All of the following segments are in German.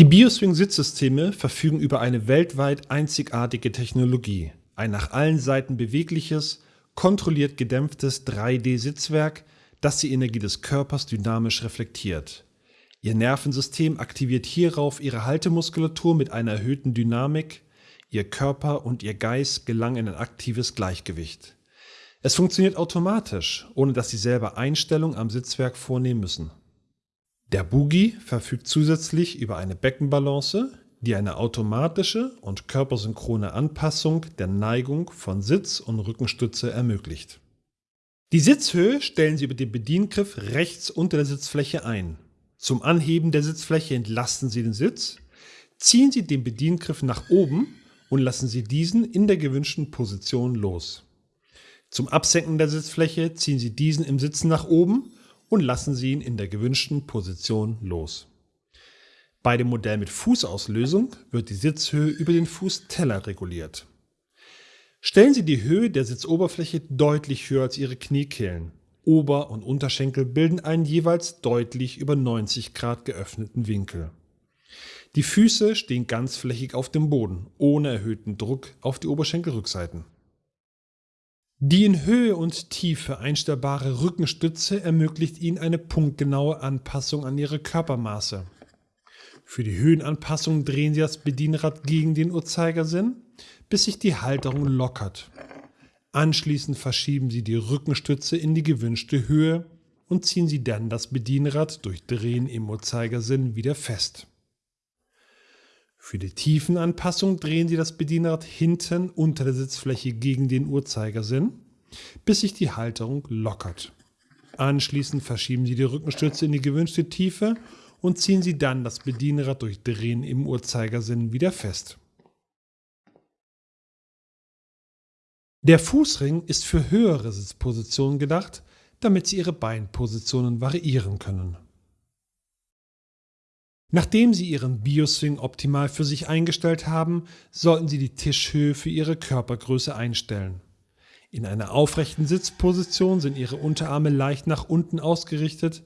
Die Bioswing-Sitzsysteme verfügen über eine weltweit einzigartige Technologie. Ein nach allen Seiten bewegliches, kontrolliert gedämpftes 3D-Sitzwerk, das die Energie des Körpers dynamisch reflektiert. Ihr Nervensystem aktiviert hierauf ihre Haltemuskulatur mit einer erhöhten Dynamik, ihr Körper und ihr Geist gelangen in ein aktives Gleichgewicht. Es funktioniert automatisch, ohne dass Sie selber Einstellungen am Sitzwerk vornehmen müssen. Der Boogie verfügt zusätzlich über eine Beckenbalance, die eine automatische und körpersynchrone Anpassung der Neigung von Sitz und Rückenstütze ermöglicht. Die Sitzhöhe stellen Sie über den Bediengriff rechts unter der Sitzfläche ein. Zum Anheben der Sitzfläche entlasten Sie den Sitz, ziehen Sie den Bediengriff nach oben und lassen Sie diesen in der gewünschten Position los. Zum Absenken der Sitzfläche ziehen Sie diesen im Sitzen nach oben und lassen Sie ihn in der gewünschten Position los. Bei dem Modell mit Fußauslösung wird die Sitzhöhe über den Fußteller reguliert. Stellen Sie die Höhe der Sitzoberfläche deutlich höher als Ihre Kniekehlen. Ober- und Unterschenkel bilden einen jeweils deutlich über 90 Grad geöffneten Winkel. Die Füße stehen ganzflächig auf dem Boden, ohne erhöhten Druck auf die Oberschenkelrückseiten. Die in Höhe und Tiefe einstellbare Rückenstütze ermöglicht Ihnen eine punktgenaue Anpassung an Ihre Körpermaße. Für die Höhenanpassung drehen Sie das Bedienrad gegen den Uhrzeigersinn, bis sich die Halterung lockert. Anschließend verschieben Sie die Rückenstütze in die gewünschte Höhe und ziehen Sie dann das Bedienrad durch Drehen im Uhrzeigersinn wieder fest. Für die Tiefenanpassung drehen Sie das Bedienrad hinten unter der Sitzfläche gegen den Uhrzeigersinn, bis sich die Halterung lockert. Anschließend verschieben Sie die Rückenstütze in die gewünschte Tiefe und ziehen Sie dann das Bedienrad durch Drehen im Uhrzeigersinn wieder fest. Der Fußring ist für höhere Sitzpositionen gedacht, damit Sie Ihre Beinpositionen variieren können. Nachdem Sie Ihren Bioswing optimal für sich eingestellt haben, sollten Sie die Tischhöhe für Ihre Körpergröße einstellen. In einer aufrechten Sitzposition sind Ihre Unterarme leicht nach unten ausgerichtet,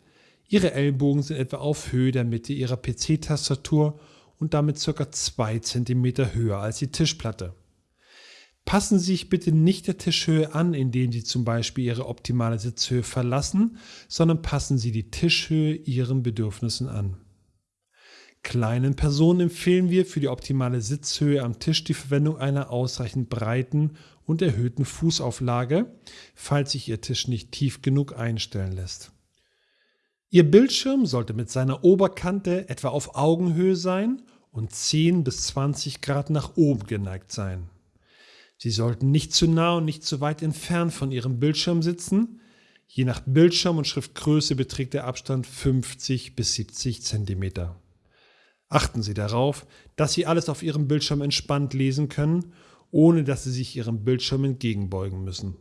Ihre Ellbogen sind etwa auf Höhe der Mitte Ihrer PC-Tastatur und damit ca. 2 cm höher als die Tischplatte. Passen Sie sich bitte nicht der Tischhöhe an, indem Sie zum Beispiel Ihre optimale Sitzhöhe verlassen, sondern passen Sie die Tischhöhe Ihren Bedürfnissen an. Kleinen Personen empfehlen wir für die optimale Sitzhöhe am Tisch die Verwendung einer ausreichend breiten und erhöhten Fußauflage, falls sich Ihr Tisch nicht tief genug einstellen lässt. Ihr Bildschirm sollte mit seiner Oberkante etwa auf Augenhöhe sein und 10 bis 20 Grad nach oben geneigt sein. Sie sollten nicht zu nah und nicht zu weit entfernt von Ihrem Bildschirm sitzen. Je nach Bildschirm und Schriftgröße beträgt der Abstand 50 bis 70 Zentimeter. Achten Sie darauf, dass Sie alles auf Ihrem Bildschirm entspannt lesen können, ohne dass Sie sich Ihrem Bildschirm entgegenbeugen müssen.